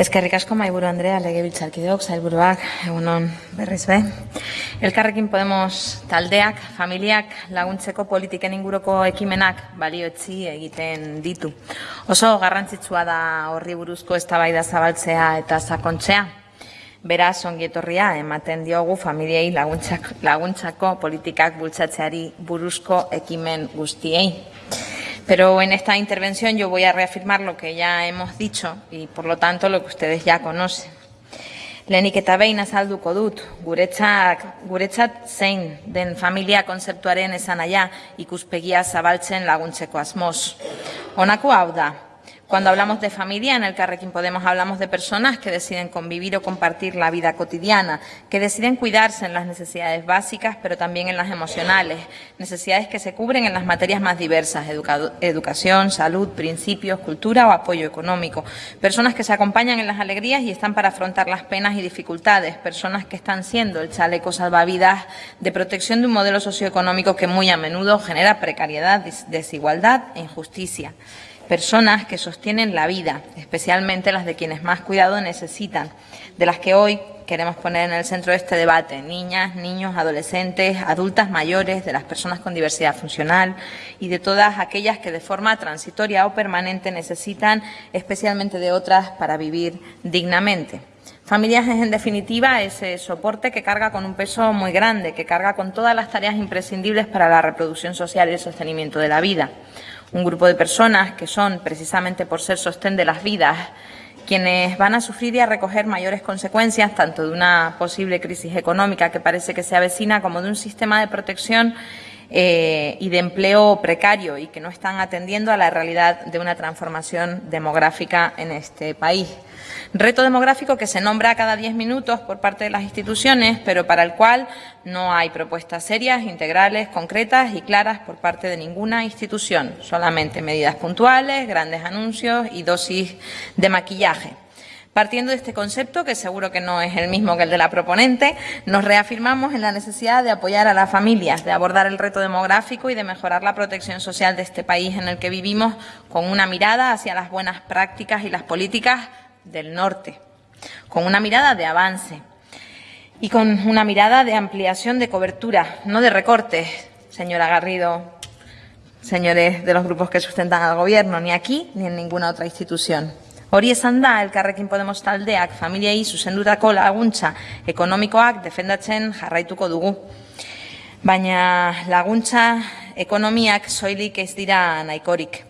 Eskerrik asko maiburu Andrea, legebiltzarkideok, sailburuak, egunon berriz be. Elkarrekin Podemos taldeak, familiak laguntzeko politiken inguruko ekimenak balioetzi egiten ditu. Oso garrantzitsua da horri buruzko eztabaida zabaltzea eta sakontzea. Beraz, ongi etorria ematen diogu familiei laguntzak, laguntzako politikak bultzatzeari buruzko ekimen guztiei. Pero en esta intervención yo voy a reafirmar lo que ya hemos dicho y, por lo tanto, lo que ustedes ya conocen. Lehenik eta behin azalduko dut, guretzat, guretzat zein den familia konzeptuaren esanaia ikuspegia zabaltzen laguntzeko asmoz. Honako hau da, Cuando hablamos de familia, en el Carrequín Podemos hablamos de personas que deciden convivir o compartir la vida cotidiana, que deciden cuidarse en las necesidades básicas, pero también en las emocionales, necesidades que se cubren en las materias más diversas, educación, salud, principios, cultura o apoyo económico, personas que se acompañan en las alegrías y están para afrontar las penas y dificultades, personas que están siendo el chaleco salvavidas de protección de un modelo socioeconómico que muy a menudo genera precariedad, desigualdad e injusticia personas que sostienen la vida, especialmente las de quienes más cuidado necesitan, de las que hoy queremos poner en el centro de este debate, niñas, niños, adolescentes, adultas mayores, de las personas con diversidad funcional y de todas aquellas que de forma transitoria o permanente necesitan especialmente de otras para vivir dignamente. Familias es, en definitiva, ese soporte que carga con un peso muy grande, que carga con todas las tareas imprescindibles para la reproducción social y el sostenimiento de la vida un grupo de personas que son, precisamente por ser sostén de las vidas, quienes van a sufrir y a recoger mayores consecuencias tanto de una posible crisis económica que parece que se avecina como de un sistema de protección eh, y de empleo precario y que no están atendiendo a la realidad de una transformación demográfica en este país. Reto demográfico que se nombra cada diez minutos por parte de las instituciones, pero para el cual no hay propuestas serias, integrales, concretas y claras por parte de ninguna institución, solamente medidas puntuales, grandes anuncios y dosis de maquillaje. Partiendo de este concepto, que seguro que no es el mismo que el de la proponente, nos reafirmamos en la necesidad de apoyar a las familias, de abordar el reto demográfico y de mejorar la protección social de este país en el que vivimos con una mirada hacia las buenas prácticas y las políticas del norte, con una mirada de avance y con una mirada de ampliación de cobertura, no de recortes, señora Garrido, señores de los grupos que sustentan al Gobierno, ni aquí ni en ninguna otra institución. Hori esan da, elkarrekin Podemos taldeak familiei zuzendutako laguntza ekonomikoak defendatzen jarraituko dugu. Baina laguntza ekonomiak soilik ez dira nahikorik.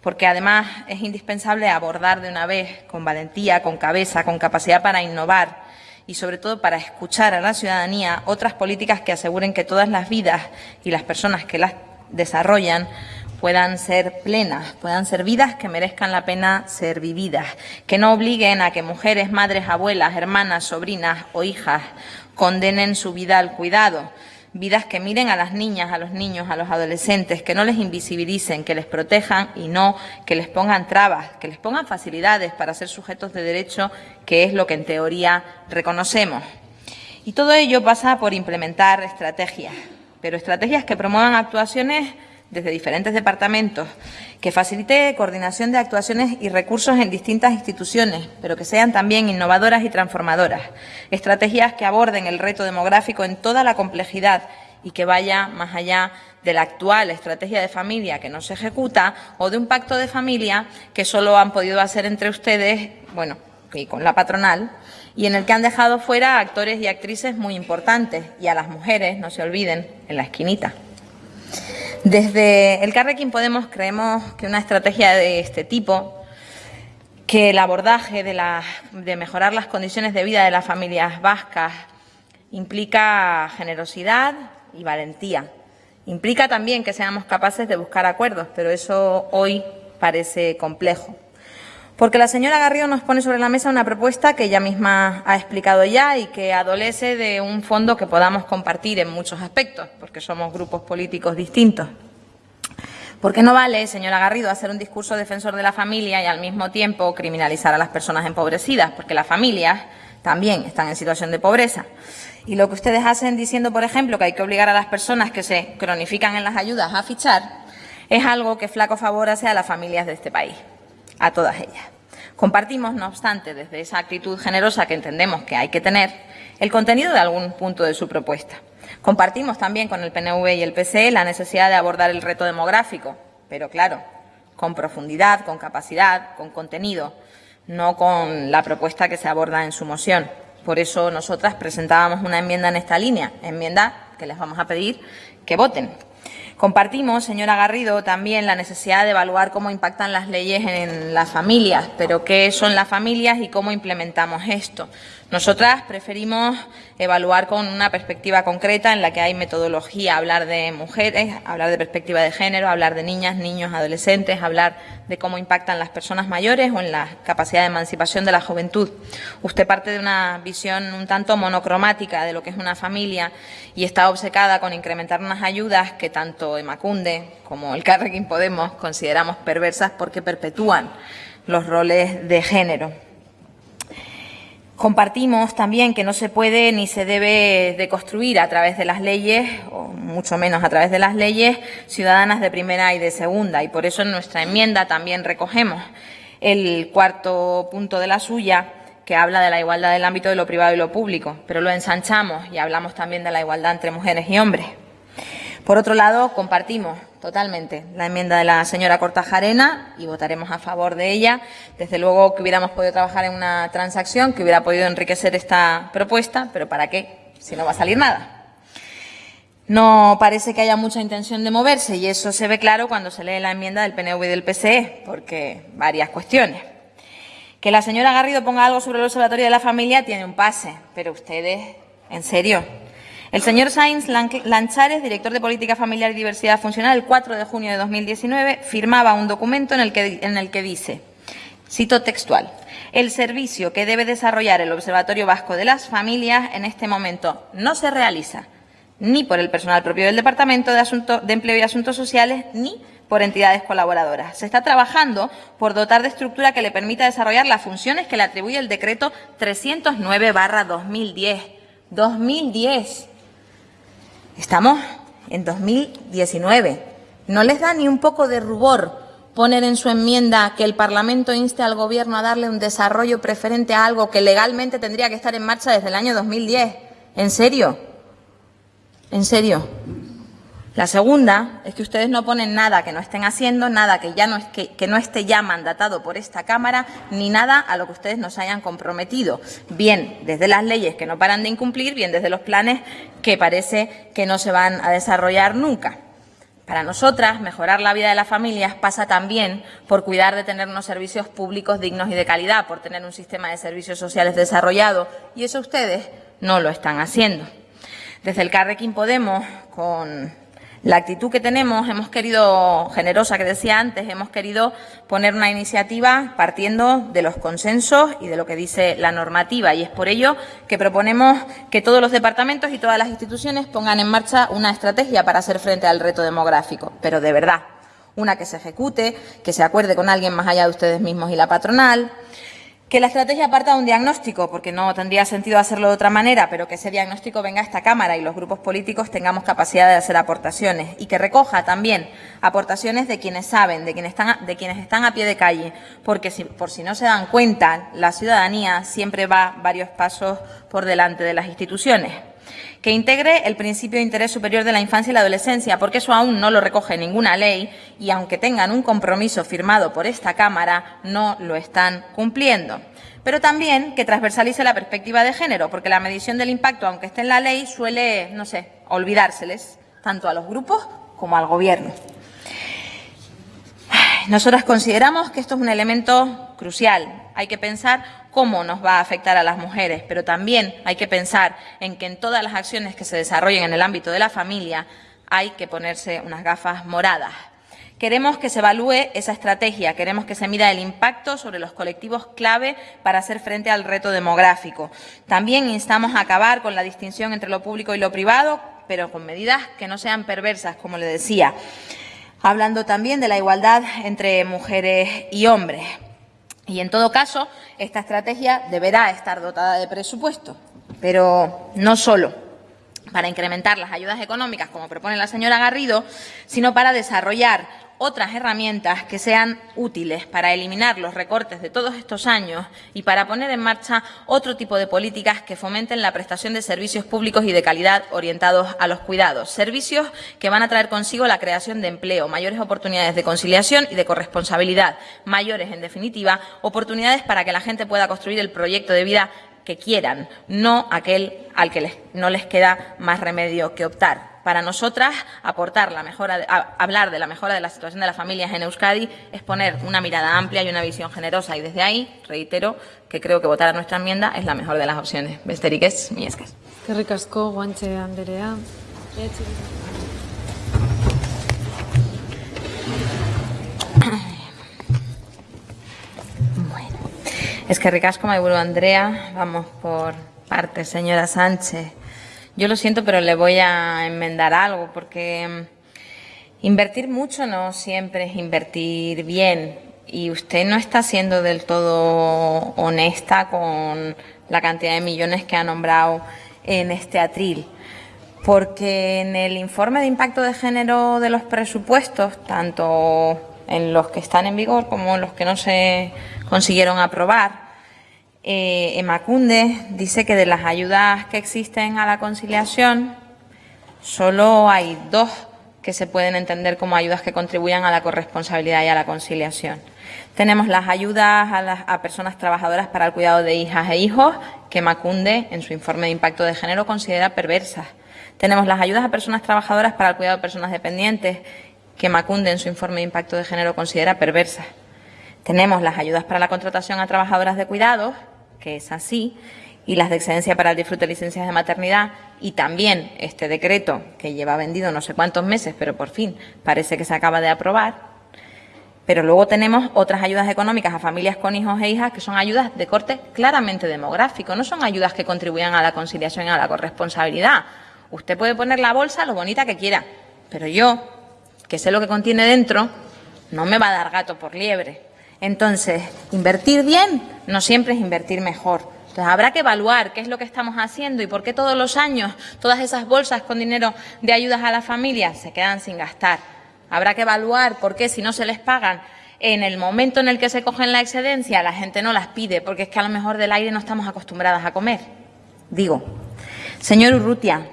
Porque además es indispensable abordar de una vez con valentía, con cabeza, con capacidad para innovar y sobre todo para escuchar a la ciudadanía otras políticas que aseguren que todas las vidas y las personas que las desarrollan puedan ser plenas, puedan ser vidas que merezcan la pena ser vividas, que no obliguen a que mujeres, madres, abuelas, hermanas, sobrinas o hijas condenen su vida al cuidado, vidas que miren a las niñas, a los niños, a los adolescentes, que no les invisibilicen, que les protejan y no que les pongan trabas, que les pongan facilidades para ser sujetos de derecho, que es lo que en teoría reconocemos. Y todo ello pasa por implementar estrategias, pero estrategias que promuevan actuaciones desde diferentes departamentos, que facilite coordinación de actuaciones y recursos en distintas instituciones, pero que sean también innovadoras y transformadoras. Estrategias que aborden el reto demográfico en toda la complejidad y que vaya más allá de la actual estrategia de familia que no se ejecuta o de un pacto de familia que solo han podido hacer entre ustedes, bueno, y con la patronal, y en el que han dejado fuera a actores y actrices muy importantes y a las mujeres, no se olviden, en la esquinita. Desde el Carrequín Podemos creemos que una estrategia de este tipo, que el abordaje de, la, de mejorar las condiciones de vida de las familias vascas implica generosidad y valentía. Implica también que seamos capaces de buscar acuerdos, pero eso hoy parece complejo. Porque la señora Garrido nos pone sobre la mesa una propuesta que ella misma ha explicado ya y que adolece de un fondo que podamos compartir en muchos aspectos, porque somos grupos políticos distintos. Porque no vale, señora Garrido, hacer un discurso defensor de la familia y al mismo tiempo criminalizar a las personas empobrecidas, porque las familias también están en situación de pobreza. Y lo que ustedes hacen diciendo, por ejemplo, que hay que obligar a las personas que se cronifican en las ayudas a fichar, es algo que flaco favor hace a las familias de este país, a todas ellas Compartimos, no obstante, desde esa actitud generosa que entendemos que hay que tener, el contenido de algún punto de su propuesta. Compartimos también con el PNV y el PSE la necesidad de abordar el reto demográfico, pero claro, con profundidad, con capacidad, con contenido, no con la propuesta que se aborda en su moción. Por eso nosotras presentábamos una enmienda en esta línea, enmienda que les vamos a pedir que voten. Compartimos, señora Garrido, también la necesidad de evaluar cómo impactan las leyes en las familias, pero qué son las familias y cómo implementamos esto. Nosotras preferimos evaluar con una perspectiva concreta en la que hay metodología, hablar de mujeres, hablar de perspectiva de género, hablar de niñas, niños, adolescentes, hablar de cómo impactan las personas mayores o en la capacidad de emancipación de la juventud. Usted parte de una visión un tanto monocromática de lo que es una familia y está obcecada con incrementar unas ayudas que tanto Emacunde como el Carrequín Podemos consideramos perversas porque perpetúan los roles de género. Compartimos también que no se puede ni se debe deconstruir a través de las leyes, o mucho menos a través de las leyes, ciudadanas de primera y de segunda. Y por eso en nuestra enmienda también recogemos el cuarto punto de la suya, que habla de la igualdad del ámbito de lo privado y lo público, pero lo ensanchamos y hablamos también de la igualdad entre mujeres y hombres. Por otro lado, compartimos totalmente la enmienda de la señora Cortajarena y votaremos a favor de ella. Desde luego que hubiéramos podido trabajar en una transacción que hubiera podido enriquecer esta propuesta, pero ¿para qué? Si no va a salir nada. No parece que haya mucha intención de moverse y eso se ve claro cuando se lee la enmienda del PNV y del PSE, porque varias cuestiones. Que la señora Garrido ponga algo sobre el Observatorio de la Familia tiene un pase, pero ustedes, ¿en serio? El señor Sainz Lanchares, director de Política Familiar y Diversidad Funcional, el 4 de junio de 2019 firmaba un documento en el que, en el que dice, cito textual, el servicio que debe desarrollar el Observatorio Vasco de las Familias en este momento no se realiza ni por el personal propio del Departamento de, de Empleo y Asuntos Sociales ni por entidades colaboradoras. Se está trabajando por dotar de estructura que le permita desarrollar las funciones que le atribuye el decreto 309-2010. 2010. Estamos en 2019. ¿No les da ni un poco de rubor poner en su enmienda que el Parlamento inste al Gobierno a darle un desarrollo preferente a algo que legalmente tendría que estar en marcha desde el año 2010? ¿En serio? ¿En serio? La segunda es que ustedes no ponen nada que no estén haciendo, nada que, ya no, que, que no esté ya mandatado por esta Cámara, ni nada a lo que ustedes nos hayan comprometido. Bien desde las leyes que no paran de incumplir, bien desde los planes que parece que no se van a desarrollar nunca. Para nosotras, mejorar la vida de las familias pasa también por cuidar de tener unos servicios públicos dignos y de calidad, por tener un sistema de servicios sociales desarrollado, y eso ustedes no lo están haciendo. Desde el Carrequín Podemos, con la actitud que tenemos, hemos querido, generosa que decía antes, hemos querido poner una iniciativa partiendo de los consensos y de lo que dice la normativa. Y es por ello que proponemos que todos los departamentos y todas las instituciones pongan en marcha una estrategia para hacer frente al reto demográfico, pero de verdad, una que se ejecute, que se acuerde con alguien más allá de ustedes mismos y la patronal, que la estrategia parta de un diagnóstico, porque no tendría sentido hacerlo de otra manera, pero que ese diagnóstico venga a esta Cámara y los grupos políticos tengamos capacidad de hacer aportaciones y que recoja también aportaciones de quienes saben, de quienes están, de quienes están a pie de calle, porque si, por si no se dan cuenta, la ciudadanía siempre va varios pasos por delante de las instituciones que integre el principio de interés superior de la infancia y la adolescencia, porque eso aún no lo recoge ninguna ley y aunque tengan un compromiso firmado por esta Cámara, no lo están cumpliendo. Pero también que transversalice la perspectiva de género, porque la medición del impacto, aunque esté en la ley, suele, no sé, olvidárseles, tanto a los grupos como al Gobierno. Nosotras consideramos que esto es un elemento crucial. Hay que pensar cómo nos va a afectar a las mujeres, pero también hay que pensar en que en todas las acciones que se desarrollen en el ámbito de la familia hay que ponerse unas gafas moradas. Queremos que se evalúe esa estrategia, queremos que se mida el impacto sobre los colectivos clave para hacer frente al reto demográfico. También instamos a acabar con la distinción entre lo público y lo privado, pero con medidas que no sean perversas, como le decía hablando también de la igualdad entre mujeres y hombres. Y en todo caso, esta estrategia deberá estar dotada de presupuesto, pero no solo para incrementar las ayudas económicas, como propone la señora Garrido, sino para desarrollar otras herramientas que sean útiles para eliminar los recortes de todos estos años y para poner en marcha otro tipo de políticas que fomenten la prestación de servicios públicos y de calidad orientados a los cuidados. Servicios que van a traer consigo la creación de empleo, mayores oportunidades de conciliación y de corresponsabilidad, mayores, en definitiva, oportunidades para que la gente pueda construir el proyecto de vida que quieran, no aquel al que no les queda más remedio que optar. Para nosotras, aportar la mejora, hablar de la mejora de la situación de las familias en Euskadi es poner una mirada amplia y una visión generosa. Y desde ahí, reitero, que creo que votar a nuestra enmienda es la mejor de las opciones. Besteriquez, mi esques. Qué ricasco, guanche Anderea. Bueno, es que ricasco, Maiburu Andrea. Vamos por partes, señora Sánchez. Yo lo siento, pero le voy a enmendar algo, porque mm, invertir mucho no siempre es invertir bien. Y usted no está siendo del todo honesta con la cantidad de millones que ha nombrado en este atril. Porque en el informe de impacto de género de los presupuestos, tanto en los que están en vigor como en los que no se consiguieron aprobar, eh, Emacunde dice que de las ayudas que existen a la conciliación, solo hay dos que se pueden entender como ayudas que contribuyan a la corresponsabilidad y a la conciliación. Tenemos las ayudas a, a personas trabajadoras para el cuidado de hijas e hijos, que Macunde, en su informe de impacto de género, considera perversas. Tenemos las ayudas a personas trabajadoras para el cuidado de personas dependientes, que Macunde, en su informe de impacto de género, considera perversas. Tenemos las ayudas para la contratación a trabajadoras de cuidados, que es así, y las de excedencia para el disfrute de licencias de maternidad y también este decreto que lleva vendido no sé cuántos meses, pero por fin parece que se acaba de aprobar. Pero luego tenemos otras ayudas económicas a familias con hijos e hijas que son ayudas de corte claramente demográfico, no son ayudas que contribuyan a la conciliación y a la corresponsabilidad. Usted puede poner la bolsa lo bonita que quiera, pero yo, que sé lo que contiene dentro, no me va a dar gato por liebre. Entonces, invertir bien no siempre es invertir mejor. Entonces, habrá que evaluar qué es lo que estamos haciendo y por qué todos los años todas esas bolsas con dinero de ayudas a las familias se quedan sin gastar. Habrá que evaluar por qué si no se les pagan en el momento en el que se cogen la excedencia, la gente no las pide, porque es que a lo mejor del aire no estamos acostumbradas a comer. Digo, señor Urrutia,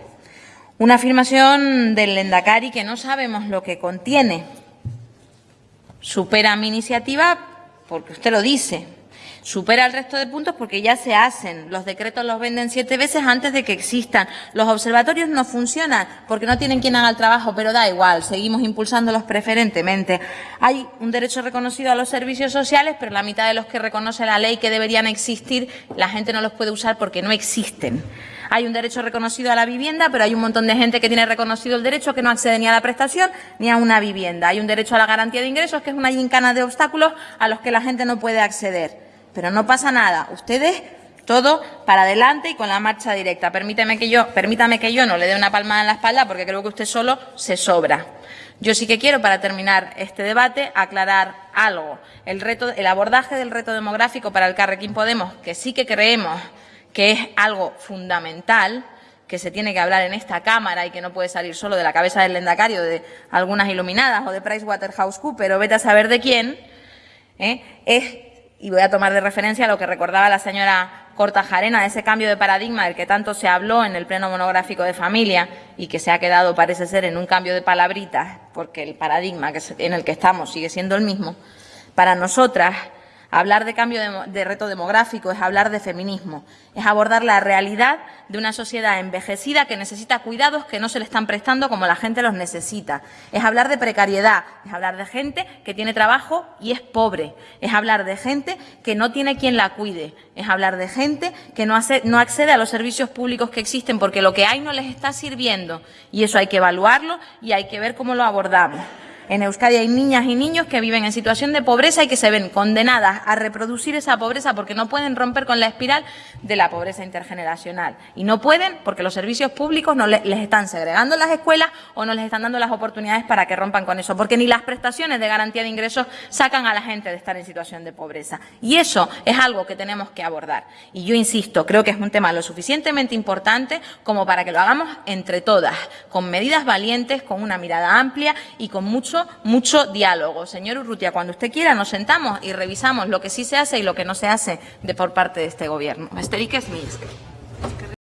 una afirmación del Lendakari que no sabemos lo que contiene. Supera mi iniciativa porque usted lo dice. Supera el resto de puntos porque ya se hacen. Los decretos los venden siete veces antes de que existan. Los observatorios no funcionan porque no tienen quien haga el trabajo, pero da igual, seguimos impulsándolos preferentemente. Hay un derecho reconocido a los servicios sociales, pero la mitad de los que reconoce la ley que deberían existir, la gente no los puede usar porque no existen. Hay un derecho reconocido a la vivienda, pero hay un montón de gente que tiene reconocido el derecho que no accede ni a la prestación ni a una vivienda. Hay un derecho a la garantía de ingresos, que es una gincana de obstáculos a los que la gente no puede acceder. Pero no pasa nada. Ustedes todo para adelante y con la marcha directa. Permítame que yo, permítame que yo no le dé una palmada en la espalda porque creo que usted solo se sobra. Yo sí que quiero, para terminar este debate, aclarar algo. El, reto, el abordaje del reto demográfico para el Carrequín Podemos, que sí que creemos que es algo fundamental, que se tiene que hablar en esta Cámara y que no puede salir solo de la cabeza del lendacario, de algunas iluminadas o de PricewaterhouseCoopers o vete a saber de quién, ¿eh? es, y voy a tomar de referencia lo que recordaba la señora Cortajarena, de ese cambio de paradigma del que tanto se habló en el pleno monográfico de familia y que se ha quedado, parece ser, en un cambio de palabritas, porque el paradigma en el que estamos sigue siendo el mismo, para nosotras Hablar de cambio de, reto demográfico es hablar de feminismo, es abordar la realidad de una sociedad envejecida que necesita cuidados que no se le están prestando como la gente los necesita. Es hablar de precariedad, es hablar de gente que tiene trabajo y es pobre, es hablar de gente que no tiene quien la cuide, es hablar de gente que no, accede a los servicios públicos que existen porque lo que hay no les está sirviendo y eso hay que evaluarlo y hay que ver cómo lo abordamos. En Euskadi hay niñas y niños que viven en situación de pobreza y que se ven condenadas a reproducir esa pobreza porque no pueden romper con la espiral de la pobreza intergeneracional. Y no pueden porque los servicios públicos no les, están segregando las escuelas o no les están dando las oportunidades para que rompan con eso. Porque ni las prestaciones de garantía de ingresos sacan a la gente de estar en situación de pobreza. Y eso es algo que tenemos que abordar. Y yo insisto, creo que es un tema lo suficientemente importante como para que lo hagamos entre todas, con medidas valientes, con una mirada amplia y con mucho mucho, mucho diálogo. Señor Urrutia, cuando usted quiera nos sentamos y revisamos lo que sí se hace y lo que no se hace de por parte de este gobierno.